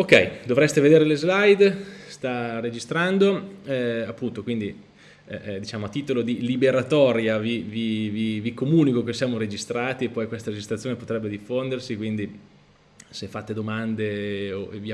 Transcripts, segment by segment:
Ok, dovreste vedere le slide, sta registrando, eh, appunto, quindi eh, eh, diciamo a titolo di liberatoria vi, vi, vi, vi, comunico che siamo registrati e poi questa registrazione potrebbe diffondersi, quindi se fate domande o vi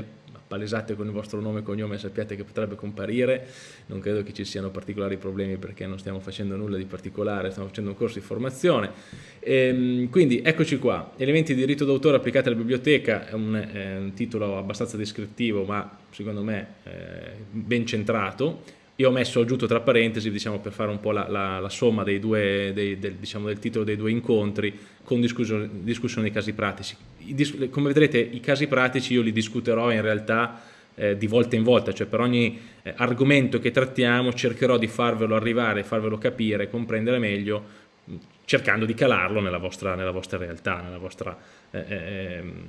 palesate con il vostro nome e cognome sappiate che potrebbe comparire, non credo che ci siano particolari problemi perché non stiamo facendo nulla di particolare, stiamo facendo un corso di formazione. Ehm, quindi eccoci qua, elementi di diritto d'autore applicati alla biblioteca, è un, è un, titolo abbastanza descrittivo ma secondo me eh, ben centrato, io ho messo aggiunto tra parentesi diciamo, per fare un po' la, la, la somma dei due, dei, del, diciamo, del, titolo dei due incontri con discussione, discussione dei casi pratici. I, come vedrete i casi pratici io li discuterò in realtà eh, di volta in volta, cioè per ogni eh, argomento che trattiamo cercherò di farvelo arrivare, farvelo capire, comprendere meglio, cercando di calarlo nella vostra, nella vostra realtà, nella vostra eh, eh, ehm,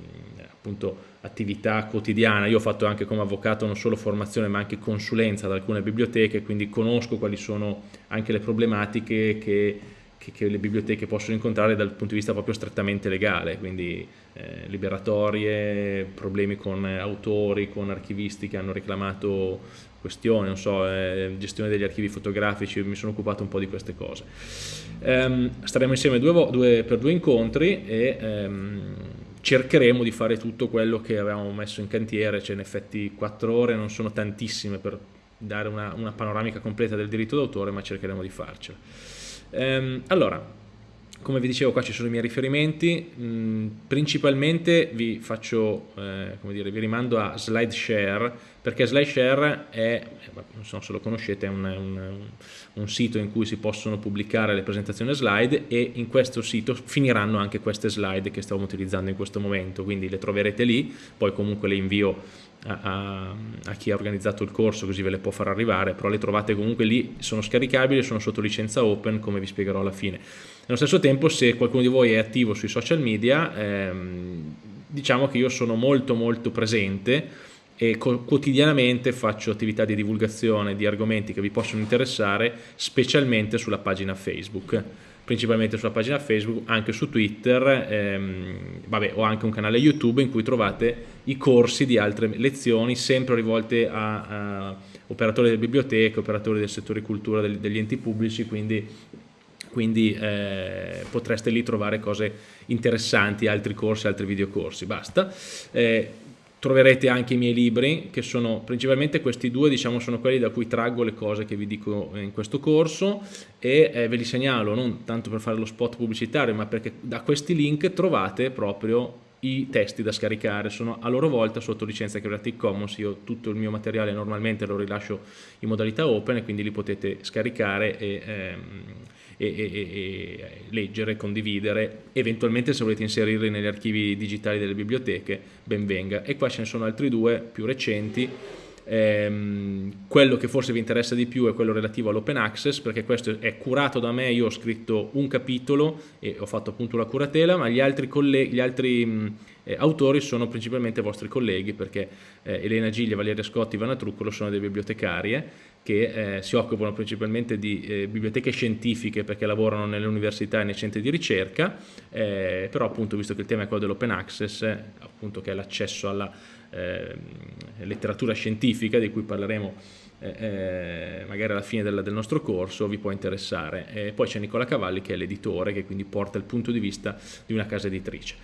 appunto, attività quotidiana. Io ho fatto anche come avvocato non solo formazione ma anche consulenza ad alcune biblioteche, quindi conosco quali sono anche le problematiche che, che, che le biblioteche possono incontrare dal punto di vista proprio strettamente legale, quindi eh, liberatorie, problemi con autori, con archivisti che hanno reclamato questioni, non so, eh, gestione degli archivi fotografici, mi sono occupato un po' di queste cose. Um, staremo insieme due, due, per due incontri e um, cercheremo di fare tutto quello che avevamo messo in cantiere, cioè in effetti quattro ore non sono tantissime per dare una, una panoramica completa del diritto d'autore, ma cercheremo di farcela. Um, allora, come vi dicevo qua ci sono i miei riferimenti, mm, principalmente vi faccio, eh, dire, vi rimando a SlideShare, perché SlideShare è, eh, non so se lo conoscete, è un, un, un, sito in cui si possono pubblicare le presentazioni slide e in questo sito finiranno anche queste slide che stiamo utilizzando in questo momento, quindi le troverete lì, poi comunque le invio a, a, chi ha organizzato il corso così ve le può far arrivare, però le trovate comunque lì, sono scaricabili, sono sotto licenza open come vi spiegherò alla fine. Nello stesso tempo se qualcuno di voi è attivo sui social media, ehm, diciamo che io sono molto molto presente e quotidianamente faccio attività di divulgazione di argomenti che vi possono interessare, specialmente sulla pagina Facebook principalmente sulla pagina Facebook, anche su Twitter, ehm, vabbè, ho anche un canale YouTube in cui trovate i corsi di altre lezioni, sempre rivolte a, a operatori delle biblioteche, operatori del settore cultura, degli, degli enti pubblici, quindi, quindi eh, potreste lì trovare cose interessanti, altri corsi, altri videocorsi, basta. Eh, troverete anche i miei libri che sono principalmente questi due diciamo sono quelli da cui traggo le cose che vi dico in questo corso e eh, ve li segnalo non tanto per fare lo spot pubblicitario ma perché da questi link trovate proprio i testi da scaricare. Sono a loro volta sotto licenza Creative Commons. Io tutto il mio materiale normalmente lo rilascio in modalità open e quindi li potete scaricare e ehm, e, e, e, leggere, condividere, eventualmente se volete inserirli negli archivi digitali delle biblioteche, ben venga. E qua ce ne sono altri due più recenti, ehm, quello che forse vi interessa di più è quello relativo all'open access, perché questo è curato da me, io ho scritto un capitolo e ho fatto appunto la curatela, ma gli altri, gli altri eh, autori sono principalmente vostri colleghi, perché eh, Elena Giglia, Valeria Scotti Vanna Truccolo sono delle bibliotecarie, che eh, si occupano principalmente di eh, biblioteche scientifiche perché lavorano nelle università e nei centri di ricerca, eh, però appunto visto che il tema è quello dell'open access, appunto che è l'accesso alla ehm, letteratura scientifica di cui parleremo eh, eh, magari alla fine del, del, nostro corso vi può interessare. Poi c'è Nicola Cavalli che è l'editore che quindi porta il punto di vista di una casa editrice.